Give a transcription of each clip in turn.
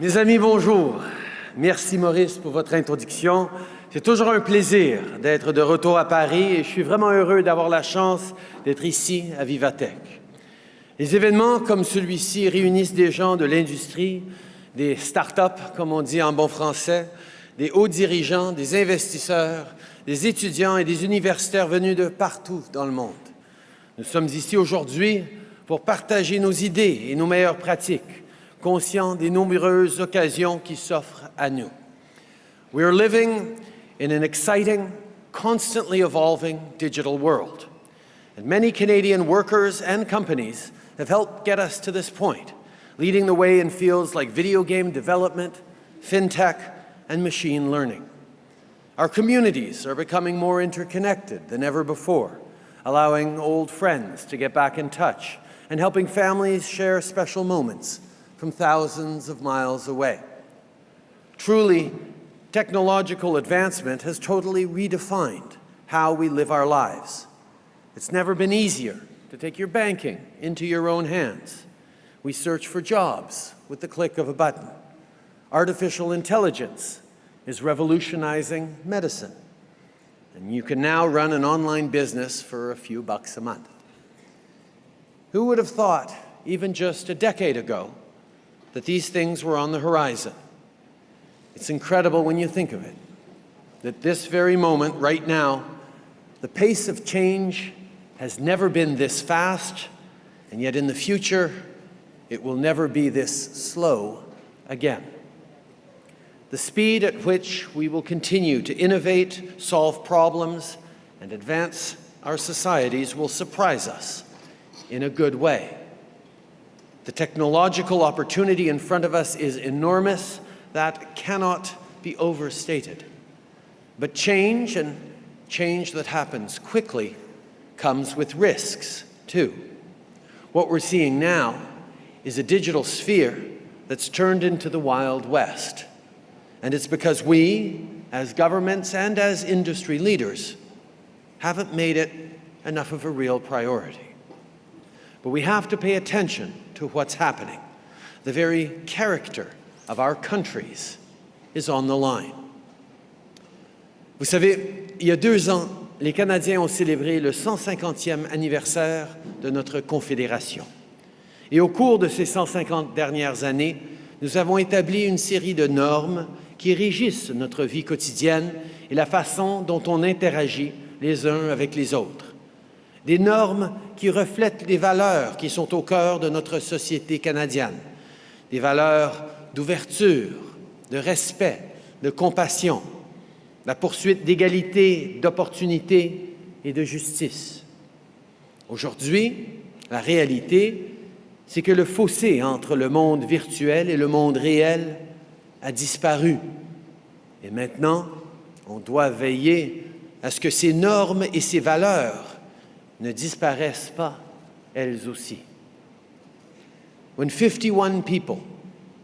Mes amis, bonjour. Merci Maurice pour votre introduction. C'est toujours un plaisir d'être de retour à Paris et je suis vraiment heureux d'avoir la chance d'être ici à Vivatech. Les événements comme celui-ci réunissent des gens de l'industrie, des start-up, comme on dit en bon français, des hauts dirigeants, des investisseurs, des étudiants et des universitaires venus de partout dans le monde. Nous sommes ici aujourd'hui pour partager nos idées et nos meilleures pratiques, conscients des nombreuses occasions qui s'offrent à nous. We are living in an exciting, constantly evolving digital world. And many Canadian workers and companies have helped get us to this point, leading the way in fields like video game development, fintech, and machine learning. Our communities are becoming more interconnected than ever before, allowing old friends to get back in touch and helping families share special moments from thousands of miles away. Truly, technological advancement has totally redefined how we live our lives. It's never been easier to take your banking into your own hands. We search for jobs with the click of a button. Artificial intelligence is revolutionizing medicine. And you can now run an online business for a few bucks a month. Who would have thought, even just a decade ago, that these things were on the horizon? It's incredible when you think of it, that this very moment, right now, the pace of change has never been this fast, and yet in the future, it will never be this slow again. The speed at which we will continue to innovate, solve problems, and advance our societies will surprise us in a good way. The technological opportunity in front of us is enormous. That cannot be overstated. But change, and change that happens quickly, comes with risks, too. What we're seeing now is a digital sphere that's turned into the Wild West. And it's because we, as governments and as industry leaders, haven't made it enough of a real priority. But we have to pay attention to what's happening. The very character of our countries is on the line. Vous savez, il y a deux ans, les Canadiens ont célébré le 150e anniversaire de notre Confédération. Et au cours de ces 150 dernières années, nous avons établi une série de normes qui régissent notre vie quotidienne et la façon dont on interagit les uns avec les autres. Des normes qui reflètent les valeurs qui sont au cœur de notre société canadienne. Des valeurs d'ouverture, de respect, de compassion, la poursuite d'égalité, d'opportunité et de justice. Aujourd'hui, la réalité, c'est que le fossé entre le monde virtuel et le monde réel a disparu. Et maintenant, on doit veiller à ce que ces normes et ces valeurs ne disparaissent pas elles aussi. When 51 people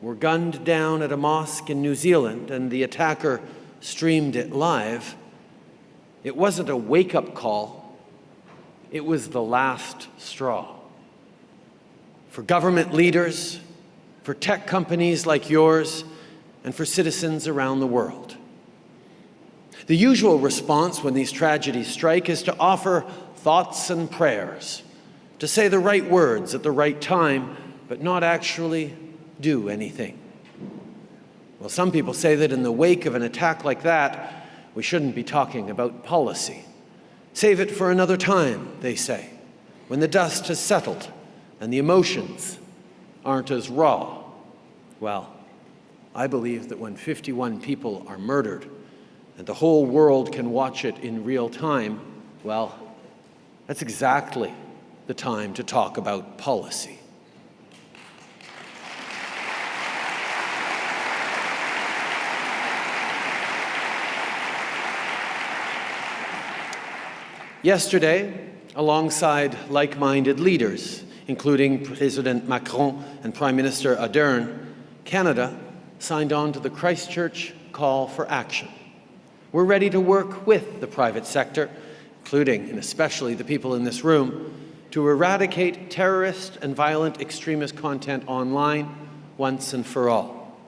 were gunned down at a mosque in New Zealand and the attacker streamed it live, it wasn't a wake-up call, it was the last straw. For government leaders, for tech companies like yours, and for citizens around the world. The usual response when these tragedies strike is to offer thoughts and prayers, to say the right words at the right time, but not actually do anything. Well, some people say that in the wake of an attack like that, we shouldn't be talking about policy. Save it for another time, they say, when the dust has settled and the emotions aren't as raw. Well, I believe that when 51 people are murdered and the whole world can watch it in real time, well, that's exactly the time to talk about policy. Yesterday, alongside like-minded leaders, including President Macron and Prime Minister Ardern, Canada signed on to the Christchurch call for action. We're ready to work with the private sector, including and especially the people in this room, to eradicate terrorist and violent extremist content online once and for all.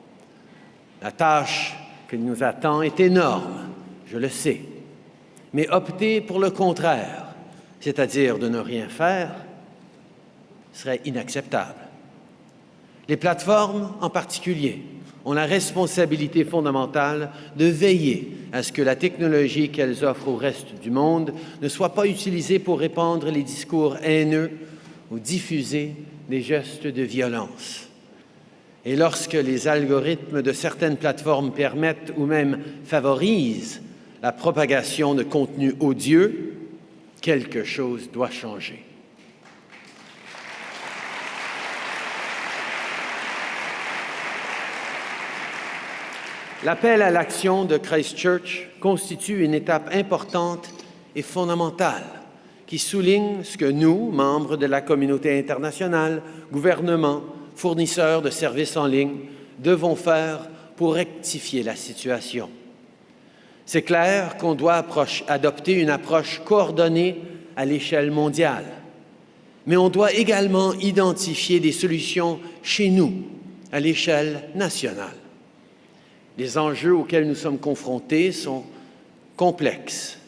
La tâche qui nous attend est énorme, je le sais. Mais opter pour le contraire, c'est-à-dire de ne rien faire, serait inacceptable. Les plateformes en particulier ont la responsabilité fondamentale de veiller à ce que la technologie qu'elles offrent au reste du monde ne soit pas utilisée pour répandre les discours haineux ou diffuser des gestes de violence. Et lorsque les algorithmes de certaines plateformes permettent ou même favorisent la propagation de contenus odieux, quelque chose doit changer. L'appel à l'action de Christchurch constitue une étape importante et fondamentale qui souligne ce que nous, membres de la communauté internationale, gouvernements, fournisseurs de services en ligne, devons faire pour rectifier la situation. C'est clair qu'on doit adopter une approche coordonnée à l'échelle mondiale, mais on doit également identifier des solutions chez nous, à l'échelle nationale. Les enjeux auxquels nous sommes confrontés sont complexes.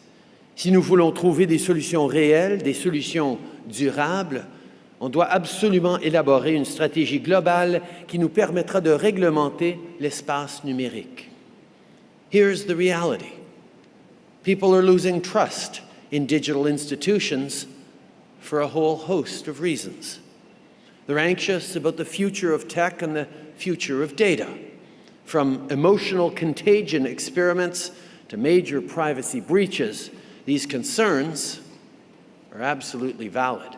Si nous voulons trouver des solutions réelles, des solutions durables, on doit absolument élaborer une stratégie globale qui nous permettra de réglementer l'espace numérique. Here's the reality. People are losing trust in digital institutions for a whole host of reasons. They're anxious about the future of tech and the future of data. From emotional contagion experiments to major privacy breaches, these concerns are absolutely valid.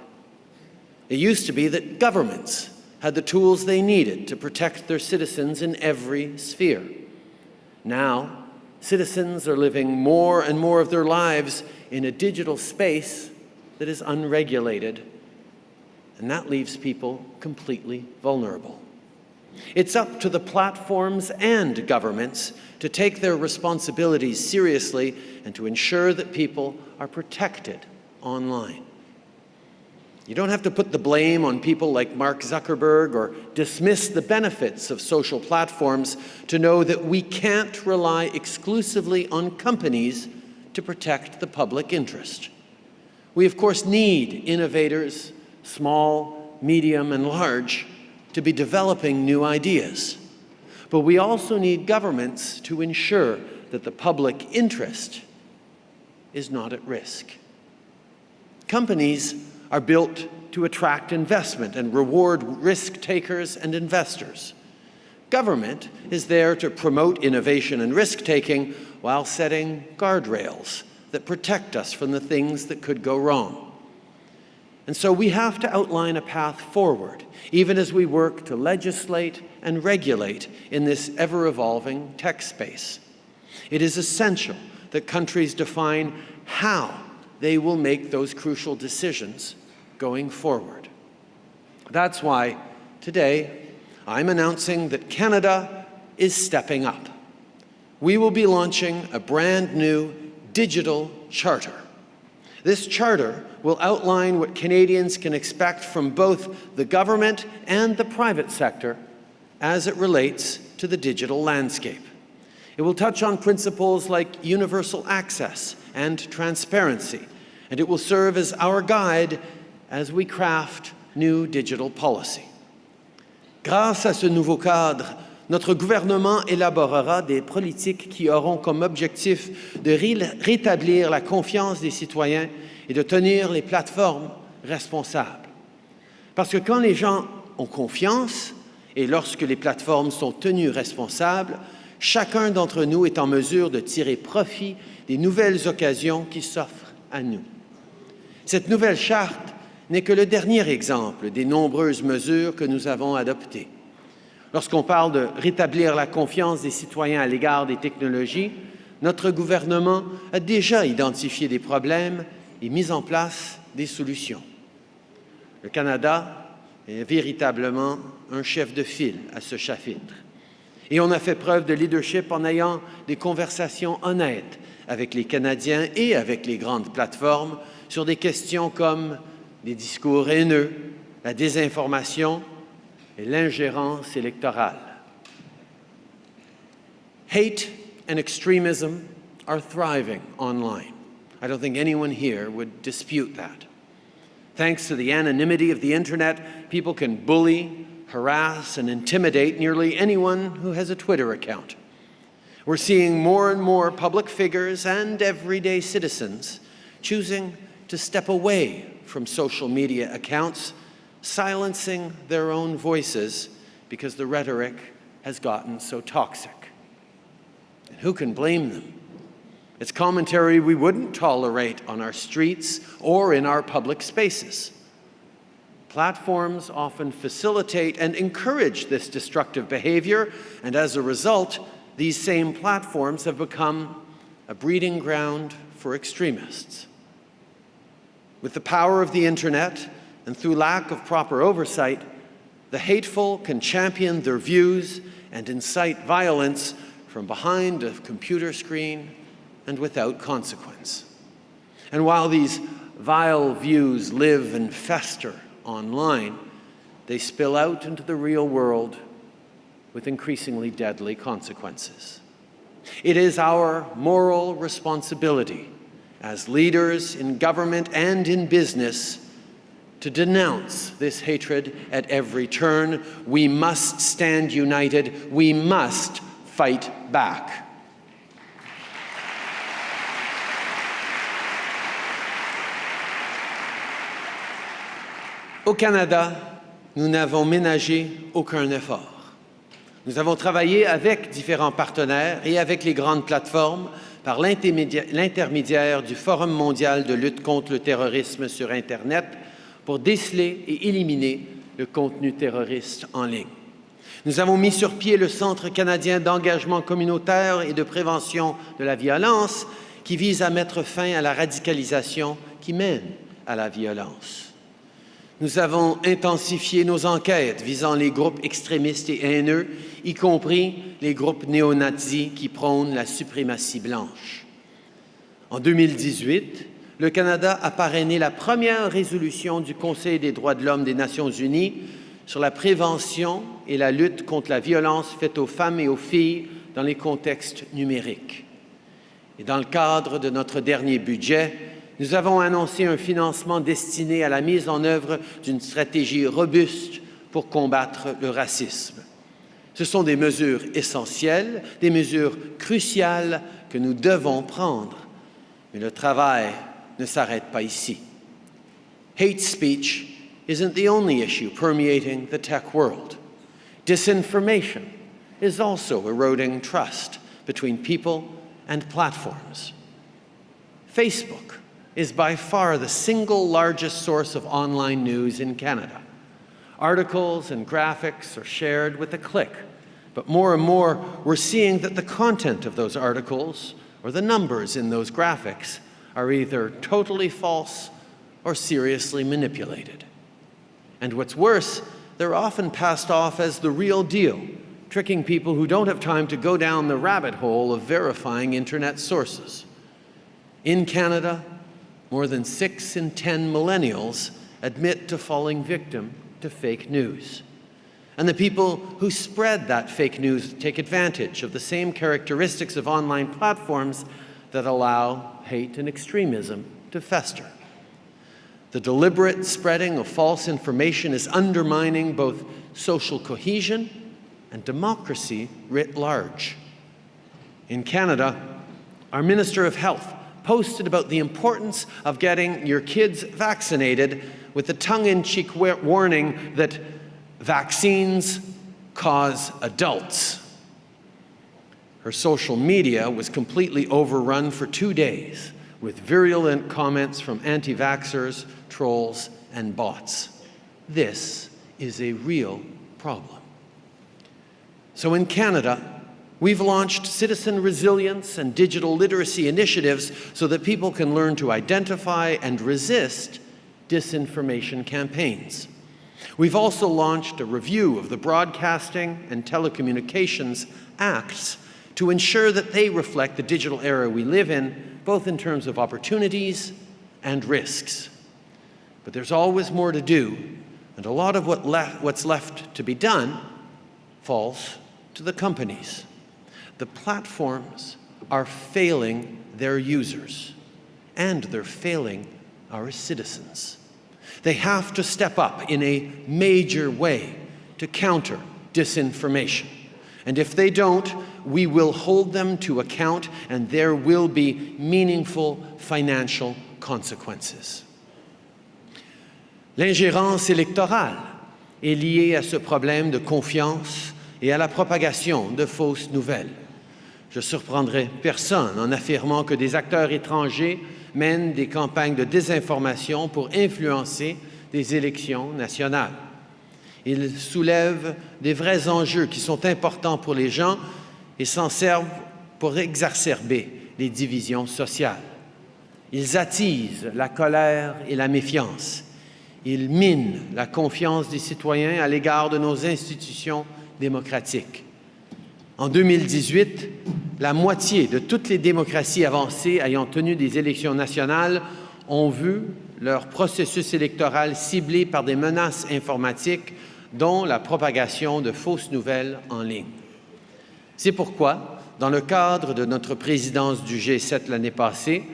It used to be that governments had the tools they needed to protect their citizens in every sphere. Now, citizens are living more and more of their lives in a digital space that is unregulated, and that leaves people completely vulnerable. It's up to the platforms and governments to take their responsibilities seriously and to ensure that people are protected online. You don't have to put the blame on people like Mark Zuckerberg or dismiss the benefits of social platforms to know that we can't rely exclusively on companies to protect the public interest. We, of course, need innovators, small, medium, and large, to be developing new ideas. But we also need governments to ensure that the public interest is not at risk. Companies are built to attract investment and reward risk takers and investors. Government is there to promote innovation and risk-taking while setting guardrails that protect us from the things that could go wrong. And so we have to outline a path forward, even as we work to legislate and regulate in this ever-evolving tech space. It is essential that countries define how they will make those crucial decisions going forward. That's why today I'm announcing that Canada is stepping up. We will be launching a brand new digital charter. This charter will outline what Canadians can expect from both the government and the private sector as it relates to the digital landscape. It will touch on principles like universal access and transparency, and it will serve as our guide as we craft new digital policy. Grâce à ce nouveau cadre, notre gouvernement élaborera des politiques qui auront comme objectif de rétablir la confiance des citoyens et de tenir les plateformes responsables. Parce que quand les gens ont confiance et lorsque les plateformes sont tenues responsables, chacun d'entre nous est en mesure de tirer profit des nouvelles occasions qui s'offrent à nous. Cette nouvelle charte n'est que le dernier exemple des nombreuses mesures que nous avons adoptées. Lorsqu'on parle de rétablir la confiance des citoyens à l'égard des technologies, notre gouvernement a déjà identifié des problèmes et mis en place des solutions. Le Canada est véritablement un chef de file à ce chapitre. Et on a fait preuve de leadership en ayant des conversations honnêtes avec les Canadiens et avec les grandes plateformes sur des questions comme les discours haineux, la désinformation et l'ingérence électorale. Hate and extremism are thriving online. I don't think anyone here would dispute that. Thanks to the anonymity of the internet, people can bully, harass, and intimidate nearly anyone who has a Twitter account. We're seeing more and more public figures and everyday citizens choosing to step away from social media accounts, silencing their own voices because the rhetoric has gotten so toxic. And who can blame them? It's commentary we wouldn't tolerate on our streets or in our public spaces. Platforms often facilitate and encourage this destructive behavior, and as a result, these same platforms have become a breeding ground for extremists. With the power of the internet and through lack of proper oversight, the hateful can champion their views and incite violence from behind a computer screen and without consequence. And while these vile views live and fester online, they spill out into the real world with increasingly deadly consequences. It is our moral responsibility as leaders in government and in business to denounce this hatred at every turn. We must stand united. We must fight back. Au Canada, nous n'avons ménagé aucun effort. Nous avons travaillé avec différents partenaires et avec les grandes plateformes par l'intermédiaire du Forum mondial de lutte contre le terrorisme sur Internet pour déceler et éliminer le contenu terroriste en ligne. Nous avons mis sur pied le Centre canadien d'engagement communautaire et de prévention de la violence qui vise à mettre fin à la radicalisation qui mène à la violence. Nous avons intensifié nos enquêtes visant les groupes extrémistes et haineux, y compris les groupes néo-nazis qui prônent la suprématie blanche. En 2018, le Canada a parrainé la première résolution du Conseil des droits de l'homme des Nations unies sur la prévention et la lutte contre la violence faite aux femmes et aux filles dans les contextes numériques. Et dans le cadre de notre dernier budget, nous avons annoncé un financement destiné à la mise en œuvre d'une stratégie robuste pour combattre le racisme. Ce sont des mesures essentielles, des mesures cruciales que nous devons prendre. Mais le travail ne s'arrête pas ici. Hate speech isn't the only issue permeating the tech world. Disinformation is also eroding trust between people and platforms. Facebook is by far the single largest source of online news in Canada. Articles and graphics are shared with a click, but more and more we're seeing that the content of those articles or the numbers in those graphics are either totally false or seriously manipulated. And what's worse, they're often passed off as the real deal, tricking people who don't have time to go down the rabbit hole of verifying internet sources. In Canada, more than six in 10 millennials admit to falling victim to fake news. And the people who spread that fake news take advantage of the same characteristics of online platforms that allow hate and extremism to fester. The deliberate spreading of false information is undermining both social cohesion and democracy writ large. In Canada, our Minister of Health posted about the importance of getting your kids vaccinated with the tongue-in-cheek warning that vaccines cause adults. Her social media was completely overrun for two days with virulent comments from anti-vaxxers, trolls, and bots. This is a real problem. So in Canada, We've launched citizen resilience and digital literacy initiatives so that people can learn to identify and resist disinformation campaigns. We've also launched a review of the Broadcasting and Telecommunications Acts to ensure that they reflect the digital era we live in, both in terms of opportunities and risks. But there's always more to do, and a lot of what le what's left to be done falls to the companies. the platforms are failing their users and they're failing our citizens. They have to step up in a major way to counter disinformation. And if they don't, we will hold them to account and there will be meaningful financial consequences. L'ingérence électorale est liée à ce problème de confiance et à la propagation de fausses nouvelles. Je surprendrai personne en affirmant que des acteurs étrangers mènent des campagnes de désinformation pour influencer des élections nationales. Ils soulèvent des vrais enjeux qui sont importants pour les gens et s'en servent pour exacerber les divisions sociales. Ils attisent la colère et la méfiance. Ils minent la confiance des citoyens à l'égard de nos institutions démocratiques. En 2018, la moitié de toutes les démocraties avancées ayant tenu des élections nationales ont vu leur processus électoral ciblé par des menaces informatiques dont la propagation de fausses nouvelles en ligne. C'est pourquoi, dans le cadre de notre présidence du G7 l'année passée,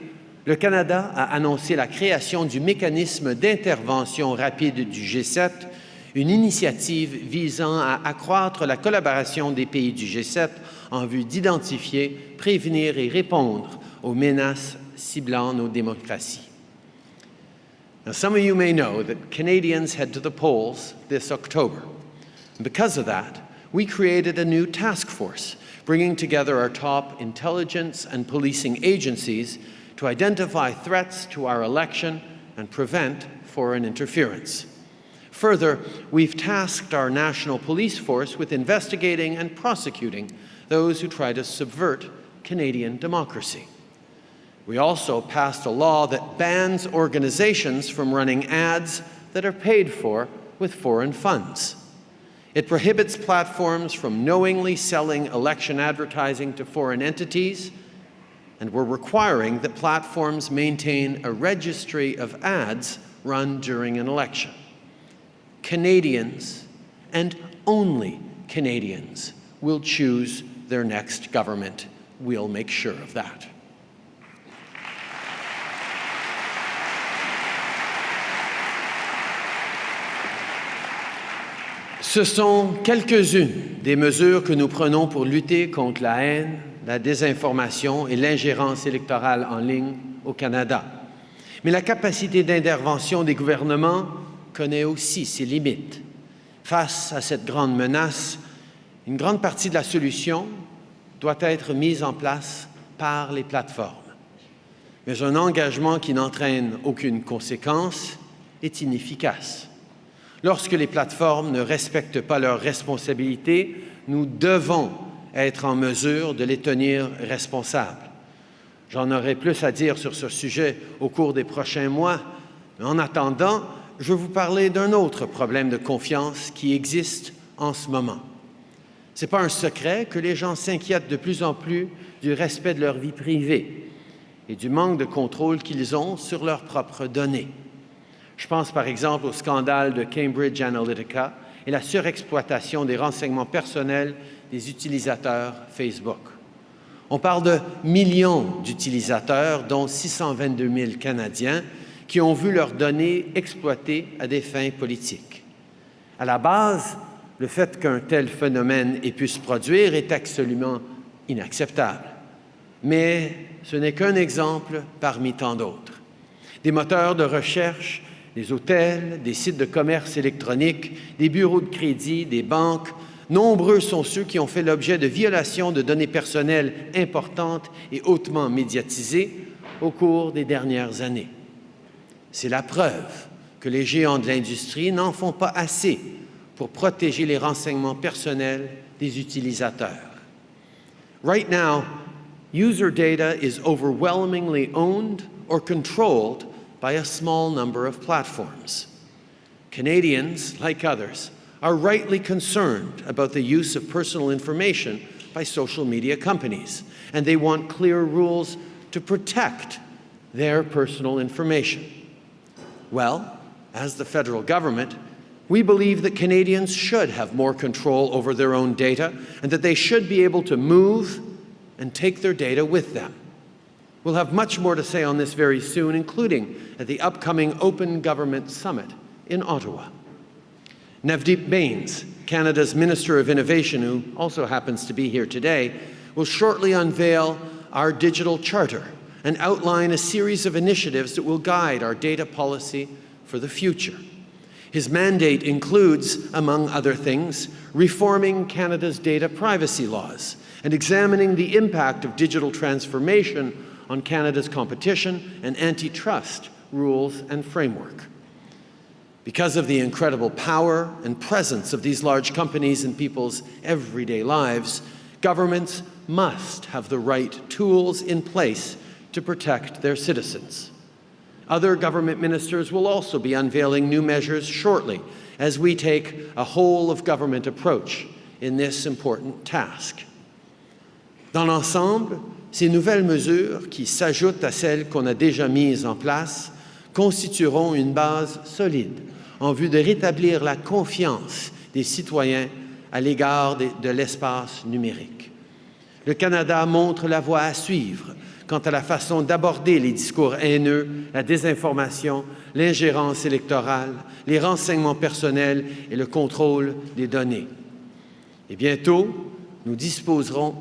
le Canada a annoncé la création du mécanisme d'intervention rapide du G7, une initiative visant à accroître la collaboration des pays du G7 en vue d'identifier, prévenir et répondre aux menaces ciblant nos démocraties. Now, some of you may know that Canadians head to the polls this October. And because of that, we created a new task force, bringing together our top intelligence and policing agencies to identify threats to our election and prevent foreign interference. Further, we've tasked our national police force with investigating and prosecuting those who try to subvert Canadian democracy. We also passed a law that bans organizations from running ads that are paid for with foreign funds. It prohibits platforms from knowingly selling election advertising to foreign entities, and we're requiring that platforms maintain a registry of ads run during an election. Canadians, and only Canadians, will choose their next government. We'll make sure of that. Ce sont quelques-unes des mesures que nous prenons pour lutter contre la haine, la désinformation et l'ingérence électorale en ligne au Canada. Mais la capacité d'intervention des gouvernements connaît aussi ses limites. Face à cette grande menace, une grande partie de la solution doit être mise en place par les plateformes. Mais un engagement qui n'entraîne aucune conséquence est inefficace. Lorsque les plateformes ne respectent pas leurs responsabilités, nous devons être en mesure de les tenir responsables. J'en aurai plus à dire sur ce sujet au cours des prochains mois, mais en attendant, je vais vous parler d'un autre problème de confiance qui existe en ce moment. Ce n'est pas un secret que les gens s'inquiètent de plus en plus du respect de leur vie privée et du manque de contrôle qu'ils ont sur leurs propres données. Je pense par exemple au scandale de Cambridge Analytica et la surexploitation des renseignements personnels des utilisateurs Facebook. On parle de millions d'utilisateurs, dont 622 000 Canadiens, qui ont vu leurs données exploitées à des fins politiques. À la base, le fait qu'un tel phénomène ait pu se produire est absolument inacceptable. Mais ce n'est qu'un exemple parmi tant d'autres. Des moteurs de recherche des hôtels, des sites de commerce électronique, des bureaux de crédit, des banques. Nombreux sont ceux qui ont fait l'objet de violations de données personnelles importantes et hautement médiatisées au cours des dernières années. C'est la preuve que les géants de l'industrie n'en font pas assez pour protéger les renseignements personnels des utilisateurs. Right now, user data is overwhelmingly owned or controlled by a small number of platforms. Canadians, like others, are rightly concerned about the use of personal information by social media companies, and they want clear rules to protect their personal information. Well, as the federal government, we believe that Canadians should have more control over their own data and that they should be able to move, and take their data with them. We'll have much more to say on this very soon, including at the upcoming Open Government Summit in Ottawa. Navdeep Bains, Canada's Minister of Innovation, who also happens to be here today, will shortly unveil our digital charter and outline a series of initiatives that will guide our data policy for the future. His mandate includes, among other things, reforming Canada's data privacy laws and examining the impact of digital transformation on Canada's competition and antitrust rules and framework. Because of the incredible power and presence of these large companies in people's everyday lives, governments must have the right tools in place to protect their citizens. Other government ministers will also be unveiling new measures shortly as we take a whole-of-government approach in this important task. Dans l'ensemble, ces nouvelles mesures, qui s'ajoutent à celles qu'on a déjà mises en place, constitueront une base solide en vue de rétablir la confiance des citoyens à l'égard de l'espace numérique. Le Canada montre la voie à suivre quant à la façon d'aborder les discours haineux, la désinformation, l'ingérence électorale, les renseignements personnels et le contrôle des données. Et bientôt, nous disposerons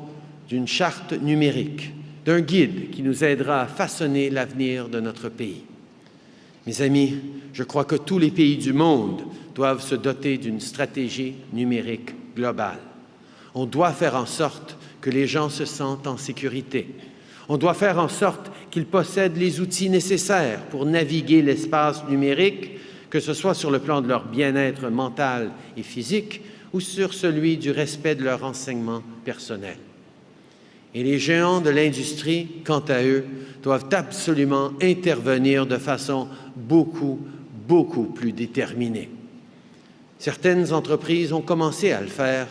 d'une charte numérique, d'un guide qui nous aidera à façonner l'avenir de notre pays. Mes amis, je crois que tous les pays du monde doivent se doter d'une stratégie numérique globale. On doit faire en sorte que les gens se sentent en sécurité, on doit faire en sorte qu'ils possèdent les outils nécessaires pour naviguer l'espace numérique, que ce soit sur le plan de leur bien-être mental et physique ou sur celui du respect de leur renseignement personnel. Et les géants de l'industrie, quant à eux, doivent absolument intervenir de façon beaucoup, beaucoup plus déterminée. Certaines entreprises ont commencé à le faire,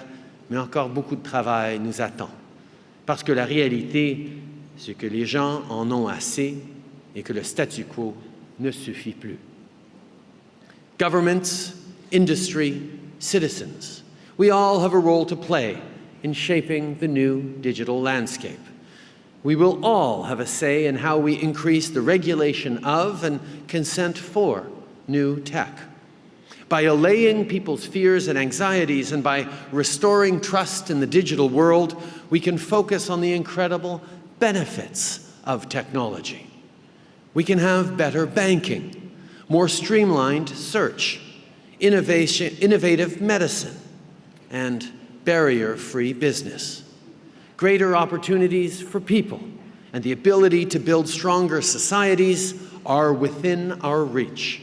mais encore beaucoup de travail nous attend. Parce que la réalité, c'est que les gens en ont assez et que le statu quo ne suffit plus. Governments, industry, citizens, we all have a role to play in shaping the new digital landscape. We will all have a say in how we increase the regulation of and consent for new tech. By allaying people's fears and anxieties and by restoring trust in the digital world, we can focus on the incredible benefits of technology. We can have better banking, more streamlined search, innovation, innovative medicine, and barrier-free business. Greater opportunities for people and the ability to build stronger societies are within our reach.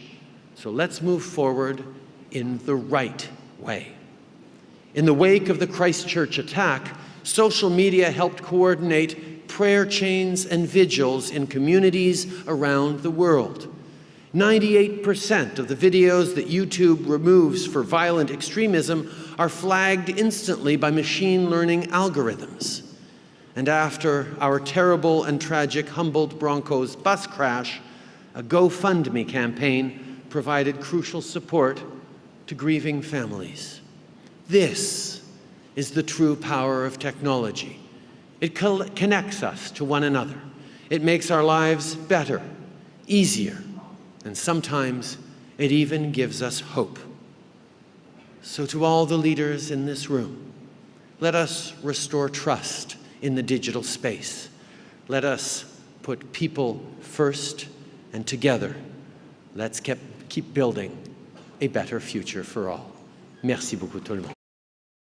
So let's move forward in the right way. In the wake of the Christchurch attack, social media helped coordinate prayer chains and vigils in communities around the world. 98% of the videos that YouTube removes for violent extremism are flagged instantly by machine learning algorithms. And after our terrible and tragic Humboldt Broncos bus crash, a GoFundMe campaign provided crucial support to grieving families. This is the true power of technology. It connects us to one another. It makes our lives better, easier, and sometimes it even gives us hope. So to all the leaders in this room, let us restore trust in the digital space. Let us put people first and together, let's keep, keep building a better future for all. Merci beaucoup tout le monde.